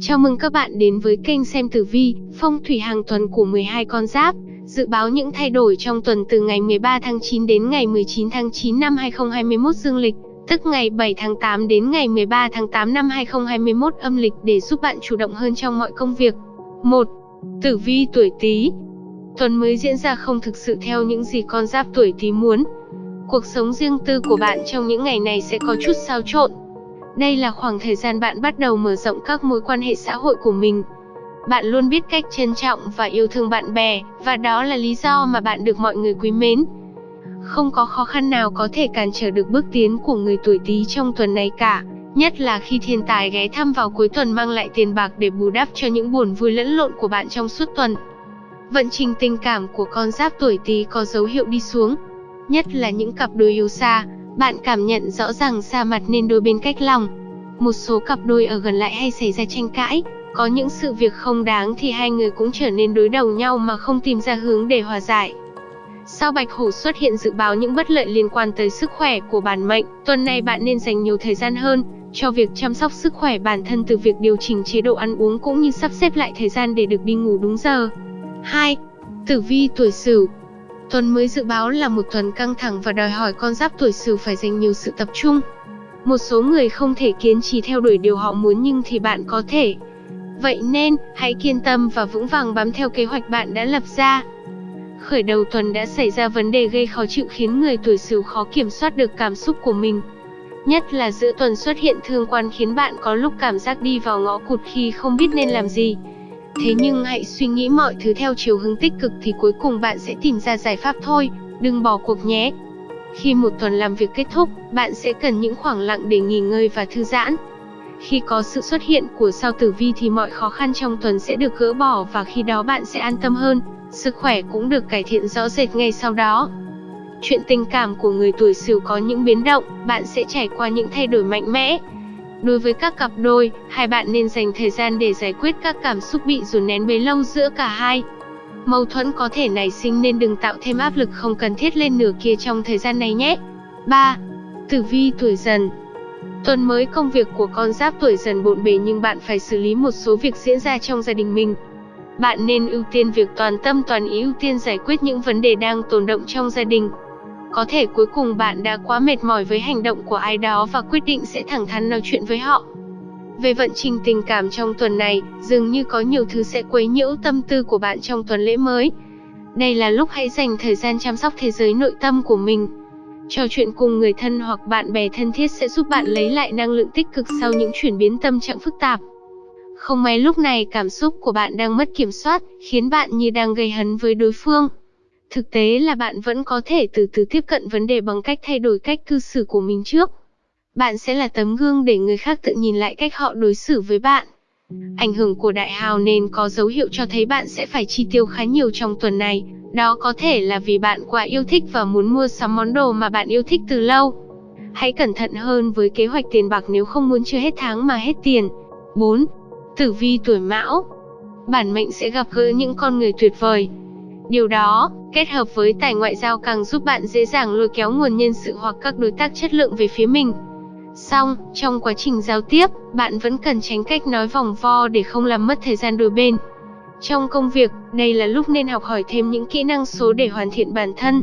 Chào mừng các bạn đến với kênh xem tử vi, phong thủy hàng tuần của 12 con giáp. Dự báo những thay đổi trong tuần từ ngày 13 tháng 9 đến ngày 19 tháng 9 năm 2021 dương lịch, tức ngày 7 tháng 8 đến ngày 13 tháng 8 năm 2021 âm lịch để giúp bạn chủ động hơn trong mọi công việc. 1. Tử vi tuổi Tý. Tuần mới diễn ra không thực sự theo những gì con giáp tuổi Tý muốn. Cuộc sống riêng tư của bạn trong những ngày này sẽ có chút xáo trộn, đây là khoảng thời gian bạn bắt đầu mở rộng các mối quan hệ xã hội của mình. Bạn luôn biết cách trân trọng và yêu thương bạn bè, và đó là lý do mà bạn được mọi người quý mến. Không có khó khăn nào có thể cản trở được bước tiến của người tuổi Tý trong tuần này cả, nhất là khi thiên tài ghé thăm vào cuối tuần mang lại tiền bạc để bù đắp cho những buồn vui lẫn lộn của bạn trong suốt tuần. Vận trình tình cảm của con giáp tuổi Tý có dấu hiệu đi xuống, nhất là những cặp đôi yêu xa, bạn cảm nhận rõ ràng xa mặt nên đôi bên cách lòng. Một số cặp đôi ở gần lại hay xảy ra tranh cãi, có những sự việc không đáng thì hai người cũng trở nên đối đầu nhau mà không tìm ra hướng để hòa giải. Sao Bạch Hổ xuất hiện dự báo những bất lợi liên quan tới sức khỏe của bản mệnh, tuần này bạn nên dành nhiều thời gian hơn cho việc chăm sóc sức khỏe bản thân từ việc điều chỉnh chế độ ăn uống cũng như sắp xếp lại thời gian để được đi ngủ đúng giờ. 2. Tử vi tuổi Sửu Tuần mới dự báo là một tuần căng thẳng và đòi hỏi con giáp tuổi Sửu phải dành nhiều sự tập trung. Một số người không thể kiên trì theo đuổi điều họ muốn nhưng thì bạn có thể. Vậy nên, hãy kiên tâm và vững vàng bám theo kế hoạch bạn đã lập ra. Khởi đầu tuần đã xảy ra vấn đề gây khó chịu khiến người tuổi Sửu khó kiểm soát được cảm xúc của mình. Nhất là giữa tuần xuất hiện thương quan khiến bạn có lúc cảm giác đi vào ngõ cụt khi không biết nên làm gì. Thế nhưng hãy suy nghĩ mọi thứ theo chiều hướng tích cực thì cuối cùng bạn sẽ tìm ra giải pháp thôi, đừng bỏ cuộc nhé. Khi một tuần làm việc kết thúc, bạn sẽ cần những khoảng lặng để nghỉ ngơi và thư giãn. Khi có sự xuất hiện của sao tử vi thì mọi khó khăn trong tuần sẽ được gỡ bỏ và khi đó bạn sẽ an tâm hơn, sức khỏe cũng được cải thiện rõ rệt ngay sau đó. Chuyện tình cảm của người tuổi Sửu có những biến động, bạn sẽ trải qua những thay đổi mạnh mẽ, Đối với các cặp đôi, hai bạn nên dành thời gian để giải quyết các cảm xúc bị dồn nén bấy lâu giữa cả hai. Mâu thuẫn có thể nảy sinh nên đừng tạo thêm áp lực không cần thiết lên nửa kia trong thời gian này nhé. 3. Tử vi tuổi dần Tuần mới công việc của con giáp tuổi dần bộn bề nhưng bạn phải xử lý một số việc diễn ra trong gia đình mình. Bạn nên ưu tiên việc toàn tâm toàn ý ưu tiên giải quyết những vấn đề đang tồn động trong gia đình. Có thể cuối cùng bạn đã quá mệt mỏi với hành động của ai đó và quyết định sẽ thẳng thắn nói chuyện với họ. Về vận trình tình cảm trong tuần này, dường như có nhiều thứ sẽ quấy nhiễu tâm tư của bạn trong tuần lễ mới. Đây là lúc hãy dành thời gian chăm sóc thế giới nội tâm của mình. Trò chuyện cùng người thân hoặc bạn bè thân thiết sẽ giúp bạn lấy lại năng lượng tích cực sau những chuyển biến tâm trạng phức tạp. Không may lúc này cảm xúc của bạn đang mất kiểm soát, khiến bạn như đang gây hấn với đối phương. Thực tế là bạn vẫn có thể từ từ tiếp cận vấn đề bằng cách thay đổi cách cư xử của mình trước. Bạn sẽ là tấm gương để người khác tự nhìn lại cách họ đối xử với bạn. Ảnh hưởng của đại hào nên có dấu hiệu cho thấy bạn sẽ phải chi tiêu khá nhiều trong tuần này. Đó có thể là vì bạn quá yêu thích và muốn mua sắm món đồ mà bạn yêu thích từ lâu. Hãy cẩn thận hơn với kế hoạch tiền bạc nếu không muốn chưa hết tháng mà hết tiền. 4. Tử vi tuổi mão Bản mệnh sẽ gặp gỡ những con người tuyệt vời, Điều đó, kết hợp với tài ngoại giao càng giúp bạn dễ dàng lôi kéo nguồn nhân sự hoặc các đối tác chất lượng về phía mình. Song, trong quá trình giao tiếp, bạn vẫn cần tránh cách nói vòng vo để không làm mất thời gian đôi bên. Trong công việc, đây là lúc nên học hỏi thêm những kỹ năng số để hoàn thiện bản thân.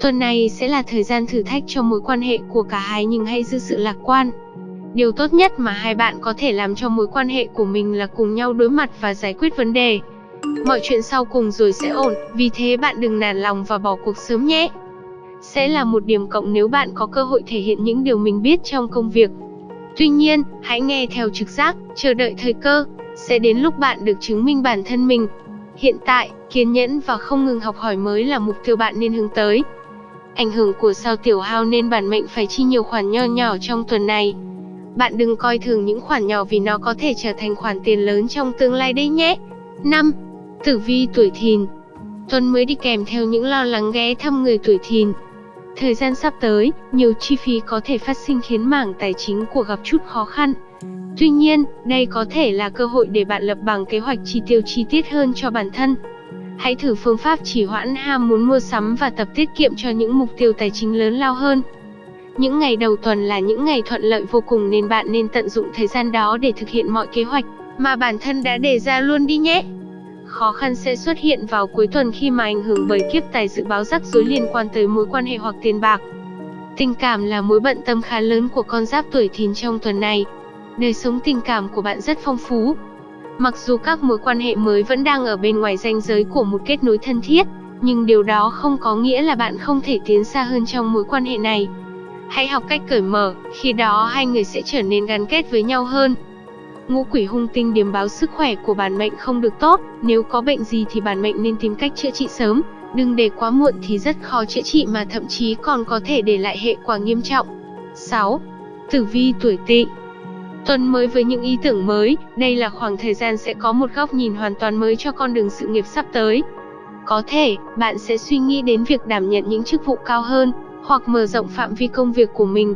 Tuần này sẽ là thời gian thử thách cho mối quan hệ của cả hai nhưng hãy giữ sự lạc quan. Điều tốt nhất mà hai bạn có thể làm cho mối quan hệ của mình là cùng nhau đối mặt và giải quyết vấn đề. Mọi chuyện sau cùng rồi sẽ ổn, vì thế bạn đừng nản lòng và bỏ cuộc sớm nhé. Sẽ là một điểm cộng nếu bạn có cơ hội thể hiện những điều mình biết trong công việc. Tuy nhiên, hãy nghe theo trực giác, chờ đợi thời cơ, sẽ đến lúc bạn được chứng minh bản thân mình. Hiện tại, kiên nhẫn và không ngừng học hỏi mới là mục tiêu bạn nên hướng tới. Ảnh hưởng của sao tiểu hao nên bản mệnh phải chi nhiều khoản nho nhỏ trong tuần này. Bạn đừng coi thường những khoản nhỏ vì nó có thể trở thành khoản tiền lớn trong tương lai đấy nhé. 5. Tử vi tuổi thìn Tuần mới đi kèm theo những lo lắng ghé thăm người tuổi thìn. Thời gian sắp tới, nhiều chi phí có thể phát sinh khiến mảng tài chính của gặp chút khó khăn. Tuy nhiên, đây có thể là cơ hội để bạn lập bằng kế hoạch chi tiêu chi tiết hơn cho bản thân. Hãy thử phương pháp chỉ hoãn ham muốn mua sắm và tập tiết kiệm cho những mục tiêu tài chính lớn lao hơn. Những ngày đầu tuần là những ngày thuận lợi vô cùng nên bạn nên tận dụng thời gian đó để thực hiện mọi kế hoạch mà bản thân đã đề ra luôn đi nhé. Khó khăn sẽ xuất hiện vào cuối tuần khi mà ảnh hưởng bởi kiếp tài dự báo rắc rối liên quan tới mối quan hệ hoặc tiền bạc. Tình cảm là mối bận tâm khá lớn của con giáp tuổi thìn trong tuần này. Đời sống tình cảm của bạn rất phong phú. Mặc dù các mối quan hệ mới vẫn đang ở bên ngoài ranh giới của một kết nối thân thiết, nhưng điều đó không có nghĩa là bạn không thể tiến xa hơn trong mối quan hệ này. Hãy học cách cởi mở, khi đó hai người sẽ trở nên gắn kết với nhau hơn. Ngũ quỷ hung tinh điểm báo sức khỏe của bản mệnh không được tốt, nếu có bệnh gì thì bản mệnh nên tìm cách chữa trị sớm, đừng để quá muộn thì rất khó chữa trị mà thậm chí còn có thể để lại hệ quả nghiêm trọng. 6. Tử vi tuổi Tỵ Tuần mới với những ý tưởng mới, đây là khoảng thời gian sẽ có một góc nhìn hoàn toàn mới cho con đường sự nghiệp sắp tới. Có thể, bạn sẽ suy nghĩ đến việc đảm nhận những chức vụ cao hơn, hoặc mở rộng phạm vi công việc của mình.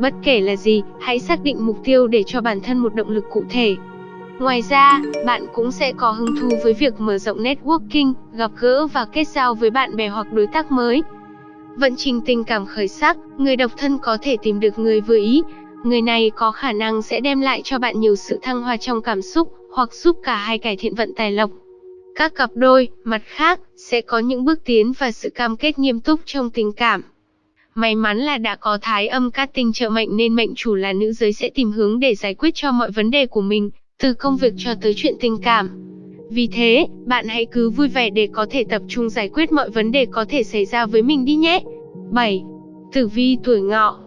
Bất kể là gì, hãy xác định mục tiêu để cho bản thân một động lực cụ thể. Ngoài ra, bạn cũng sẽ có hứng thú với việc mở rộng networking, gặp gỡ và kết giao với bạn bè hoặc đối tác mới. Vận trình tình cảm khởi sắc, người độc thân có thể tìm được người vừa ý. Người này có khả năng sẽ đem lại cho bạn nhiều sự thăng hoa trong cảm xúc, hoặc giúp cả hai cải thiện vận tài lộc. Các cặp đôi, mặt khác, sẽ có những bước tiến và sự cam kết nghiêm túc trong tình cảm. May mắn là đã có thái âm cát tinh trợ mệnh nên mệnh chủ là nữ giới sẽ tìm hướng để giải quyết cho mọi vấn đề của mình, từ công việc cho tới chuyện tình cảm. Vì thế, bạn hãy cứ vui vẻ để có thể tập trung giải quyết mọi vấn đề có thể xảy ra với mình đi nhé. 7. Tử vi tuổi ngọ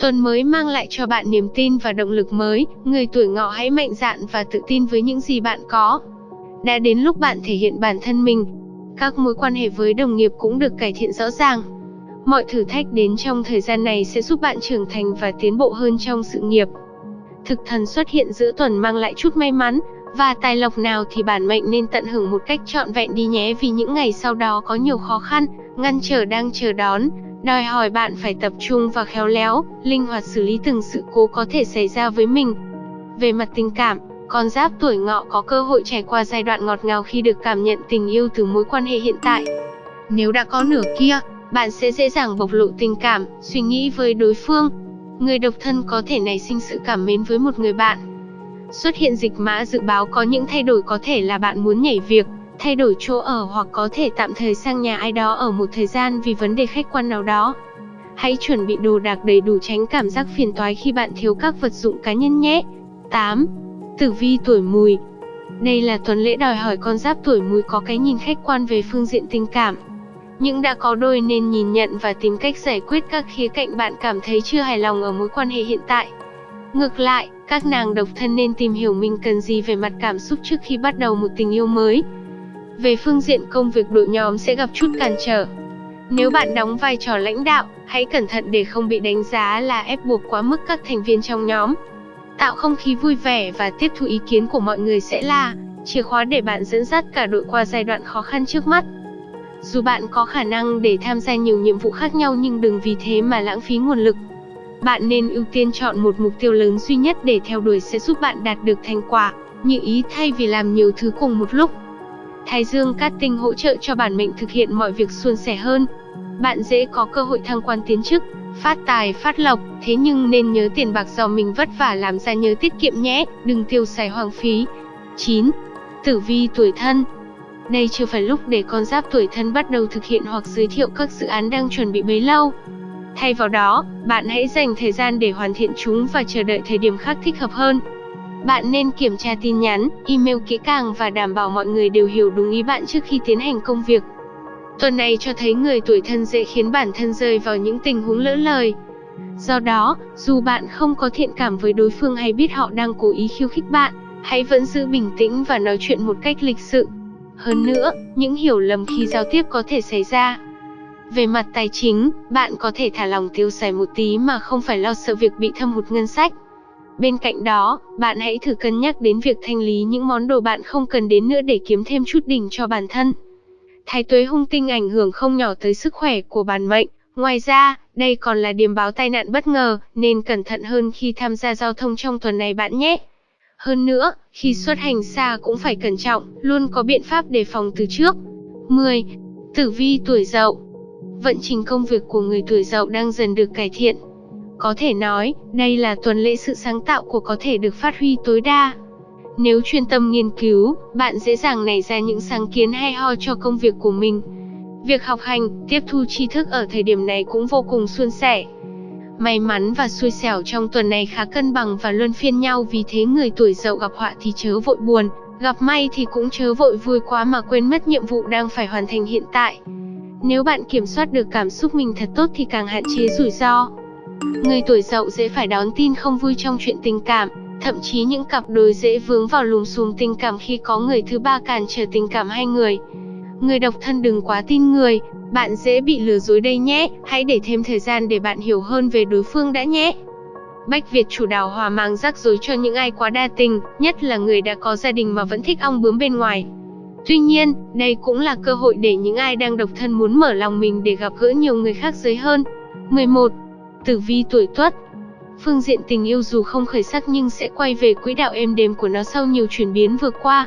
Tuần mới mang lại cho bạn niềm tin và động lực mới, người tuổi ngọ hãy mạnh dạn và tự tin với những gì bạn có. Đã đến lúc bạn thể hiện bản thân mình. Các mối quan hệ với đồng nghiệp cũng được cải thiện rõ ràng. Mọi thử thách đến trong thời gian này sẽ giúp bạn trưởng thành và tiến bộ hơn trong sự nghiệp. Thực thần xuất hiện giữa tuần mang lại chút may mắn, và tài lộc nào thì bản mệnh nên tận hưởng một cách trọn vẹn đi nhé vì những ngày sau đó có nhiều khó khăn, ngăn trở đang chờ đón, đòi hỏi bạn phải tập trung và khéo léo, linh hoạt xử lý từng sự cố có thể xảy ra với mình. Về mặt tình cảm, con giáp tuổi ngọ có cơ hội trải qua giai đoạn ngọt ngào khi được cảm nhận tình yêu từ mối quan hệ hiện tại. Nếu đã có nửa kia, bạn sẽ dễ dàng bộc lộ tình cảm, suy nghĩ với đối phương. Người độc thân có thể nảy sinh sự cảm mến với một người bạn. Xuất hiện dịch mã dự báo có những thay đổi có thể là bạn muốn nhảy việc, thay đổi chỗ ở hoặc có thể tạm thời sang nhà ai đó ở một thời gian vì vấn đề khách quan nào đó. Hãy chuẩn bị đồ đạc đầy đủ tránh cảm giác phiền toái khi bạn thiếu các vật dụng cá nhân nhé. 8. Tử vi tuổi mùi Đây là tuần lễ đòi hỏi con giáp tuổi mùi có cái nhìn khách quan về phương diện tình cảm. Những đã có đôi nên nhìn nhận và tìm cách giải quyết các khía cạnh bạn cảm thấy chưa hài lòng ở mối quan hệ hiện tại. Ngược lại, các nàng độc thân nên tìm hiểu mình cần gì về mặt cảm xúc trước khi bắt đầu một tình yêu mới. Về phương diện công việc đội nhóm sẽ gặp chút cản trở. Nếu bạn đóng vai trò lãnh đạo, hãy cẩn thận để không bị đánh giá là ép buộc quá mức các thành viên trong nhóm. Tạo không khí vui vẻ và tiếp thu ý kiến của mọi người sẽ là chìa khóa để bạn dẫn dắt cả đội qua giai đoạn khó khăn trước mắt. Dù bạn có khả năng để tham gia nhiều nhiệm vụ khác nhau nhưng đừng vì thế mà lãng phí nguồn lực. Bạn nên ưu tiên chọn một mục tiêu lớn duy nhất để theo đuổi sẽ giúp bạn đạt được thành quả, như ý thay vì làm nhiều thứ cùng một lúc. Thái Dương cát tinh hỗ trợ cho bản mệnh thực hiện mọi việc suôn sẻ hơn. Bạn dễ có cơ hội thăng quan tiến chức, phát tài phát lộc, thế nhưng nên nhớ tiền bạc do mình vất vả làm ra nhớ tiết kiệm nhé, đừng tiêu xài hoang phí. 9. Tử vi tuổi thân đây chưa phải lúc để con giáp tuổi thân bắt đầu thực hiện hoặc giới thiệu các dự án đang chuẩn bị bấy lâu. Thay vào đó, bạn hãy dành thời gian để hoàn thiện chúng và chờ đợi thời điểm khác thích hợp hơn. Bạn nên kiểm tra tin nhắn, email kỹ càng và đảm bảo mọi người đều hiểu đúng ý bạn trước khi tiến hành công việc. Tuần này cho thấy người tuổi thân dễ khiến bản thân rơi vào những tình huống lỡ lời. Do đó, dù bạn không có thiện cảm với đối phương hay biết họ đang cố ý khiêu khích bạn, hãy vẫn giữ bình tĩnh và nói chuyện một cách lịch sự. Hơn nữa, những hiểu lầm khi giao tiếp có thể xảy ra. Về mặt tài chính, bạn có thể thả lòng tiêu xài một tí mà không phải lo sợ việc bị thâm hụt ngân sách. Bên cạnh đó, bạn hãy thử cân nhắc đến việc thanh lý những món đồ bạn không cần đến nữa để kiếm thêm chút đỉnh cho bản thân. Thái tuế hung tinh ảnh hưởng không nhỏ tới sức khỏe của bản mệnh. Ngoài ra, đây còn là điểm báo tai nạn bất ngờ, nên cẩn thận hơn khi tham gia giao thông trong tuần này bạn nhé. Hơn nữa, khi xuất hành xa cũng phải cẩn trọng, luôn có biện pháp đề phòng từ trước. 10. Tử vi tuổi dậu Vận trình công việc của người tuổi dậu đang dần được cải thiện. Có thể nói, đây là tuần lễ sự sáng tạo của có thể được phát huy tối đa. Nếu chuyên tâm nghiên cứu, bạn dễ dàng nảy ra những sáng kiến hay ho cho công việc của mình. Việc học hành, tiếp thu tri thức ở thời điểm này cũng vô cùng suôn sẻ. May mắn và xui xẻo trong tuần này khá cân bằng và luân phiên nhau vì thế người tuổi dậu gặp họa thì chớ vội buồn, gặp may thì cũng chớ vội vui quá mà quên mất nhiệm vụ đang phải hoàn thành hiện tại. Nếu bạn kiểm soát được cảm xúc mình thật tốt thì càng hạn chế rủi ro. Người tuổi dậu dễ phải đón tin không vui trong chuyện tình cảm, thậm chí những cặp đôi dễ vướng vào lùm xùm tình cảm khi có người thứ ba cản trở tình cảm hai người. Người độc thân đừng quá tin người, bạn dễ bị lừa dối đây nhé, hãy để thêm thời gian để bạn hiểu hơn về đối phương đã nhé. Bách Việt chủ đào hòa mang rắc rối cho những ai quá đa tình, nhất là người đã có gia đình mà vẫn thích ong bướm bên ngoài. Tuy nhiên, đây cũng là cơ hội để những ai đang độc thân muốn mở lòng mình để gặp gỡ nhiều người khác giới hơn. 11. Tử vi tuổi Tuất Phương diện tình yêu dù không khởi sắc nhưng sẽ quay về quỹ đạo êm đềm của nó sau nhiều chuyển biến vừa qua.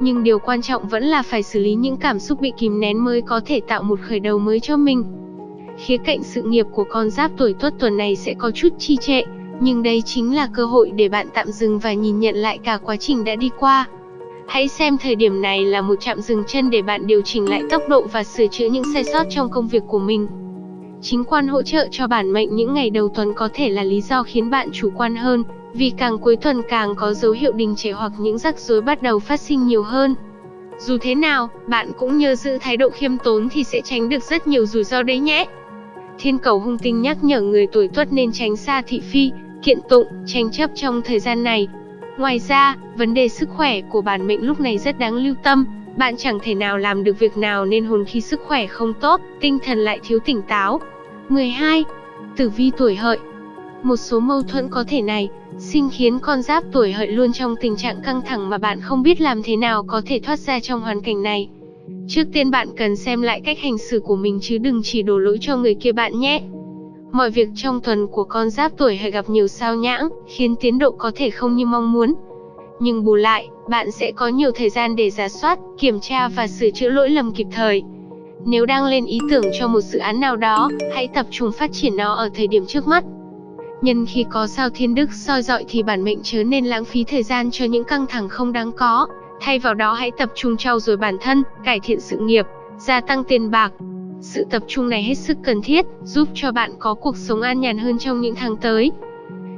Nhưng điều quan trọng vẫn là phải xử lý những cảm xúc bị kìm nén mới có thể tạo một khởi đầu mới cho mình. Khía cạnh sự nghiệp của con giáp tuổi tuất tuần này sẽ có chút chi trệ, nhưng đây chính là cơ hội để bạn tạm dừng và nhìn nhận lại cả quá trình đã đi qua. Hãy xem thời điểm này là một chạm dừng chân để bạn điều chỉnh lại tốc độ và sửa chữa những sai sót trong công việc của mình. Chính quan hỗ trợ cho bản mệnh những ngày đầu tuần có thể là lý do khiến bạn chủ quan hơn, vì càng cuối tuần càng có dấu hiệu đình trệ hoặc những rắc rối bắt đầu phát sinh nhiều hơn. Dù thế nào, bạn cũng nhớ giữ thái độ khiêm tốn thì sẽ tránh được rất nhiều rủi ro đấy nhé. Thiên cầu hung tinh nhắc nhở người tuổi tuất nên tránh xa thị phi, kiện tụng, tranh chấp trong thời gian này. Ngoài ra, vấn đề sức khỏe của bản mệnh lúc này rất đáng lưu tâm, bạn chẳng thể nào làm được việc nào nên hồn khi sức khỏe không tốt, tinh thần lại thiếu tỉnh táo. 12. Tử vi tuổi hợi một số mâu thuẫn có thể này, sinh khiến con giáp tuổi hợi luôn trong tình trạng căng thẳng mà bạn không biết làm thế nào có thể thoát ra trong hoàn cảnh này. Trước tiên bạn cần xem lại cách hành xử của mình chứ đừng chỉ đổ lỗi cho người kia bạn nhé. Mọi việc trong tuần của con giáp tuổi hợi gặp nhiều sao nhãng, khiến tiến độ có thể không như mong muốn. Nhưng bù lại, bạn sẽ có nhiều thời gian để giả soát, kiểm tra và sửa chữa lỗi lầm kịp thời. Nếu đang lên ý tưởng cho một dự án nào đó, hãy tập trung phát triển nó ở thời điểm trước mắt. Nhân khi có sao thiên đức soi dọi thì bản mệnh chớ nên lãng phí thời gian cho những căng thẳng không đáng có. Thay vào đó hãy tập trung trau dồi bản thân, cải thiện sự nghiệp, gia tăng tiền bạc. Sự tập trung này hết sức cần thiết, giúp cho bạn có cuộc sống an nhàn hơn trong những tháng tới.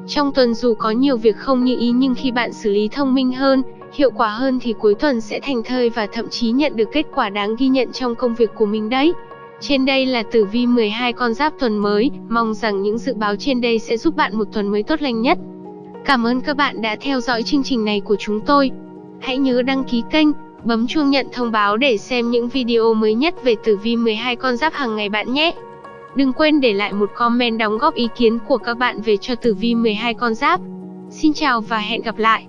Trong tuần dù có nhiều việc không như ý nhưng khi bạn xử lý thông minh hơn, hiệu quả hơn thì cuối tuần sẽ thành thơi và thậm chí nhận được kết quả đáng ghi nhận trong công việc của mình đấy. Trên đây là tử vi 12 con giáp tuần mới, mong rằng những dự báo trên đây sẽ giúp bạn một tuần mới tốt lành nhất. Cảm ơn các bạn đã theo dõi chương trình này của chúng tôi. Hãy nhớ đăng ký kênh, bấm chuông nhận thông báo để xem những video mới nhất về tử vi 12 con giáp hàng ngày bạn nhé. Đừng quên để lại một comment đóng góp ý kiến của các bạn về cho tử vi 12 con giáp. Xin chào và hẹn gặp lại.